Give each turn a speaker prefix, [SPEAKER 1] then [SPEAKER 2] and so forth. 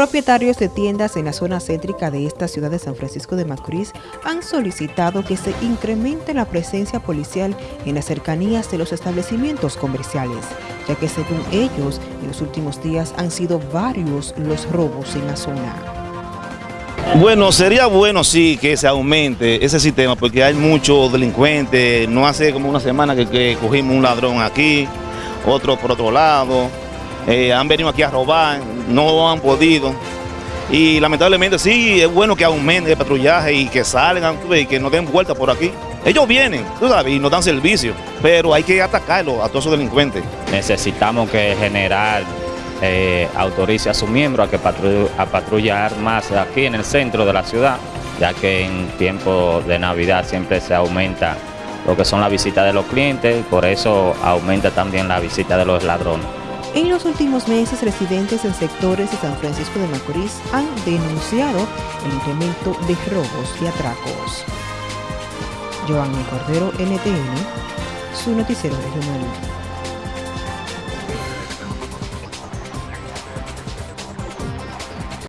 [SPEAKER 1] Propietarios de tiendas en la zona céntrica de esta ciudad de San Francisco de Macorís han solicitado que se incremente la presencia policial en las cercanías de los establecimientos comerciales, ya que según ellos, en los últimos días han sido varios los robos en la zona.
[SPEAKER 2] Bueno, sería bueno sí que se aumente ese sistema porque hay muchos delincuentes, no hace como una semana que, que cogimos un ladrón aquí, otro por otro lado, eh, han venido aquí a robar, no han podido. Y lamentablemente sí, es bueno que aumente el patrullaje y que salgan y que no den vuelta por aquí. Ellos vienen, tú sabes, y nos dan servicio, pero hay que atacarlo a todos esos delincuentes.
[SPEAKER 3] Necesitamos que general eh, autorice a sus miembros a que a patrullar más aquí en el centro de la ciudad, ya que en tiempo de Navidad siempre se aumenta lo que son las visitas de los clientes, por eso aumenta también la visita de los ladrones.
[SPEAKER 1] En los últimos meses, residentes en sectores de San Francisco de Macorís han denunciado el incremento de robos y atracos. Cordero, NTN, su noticiero regional.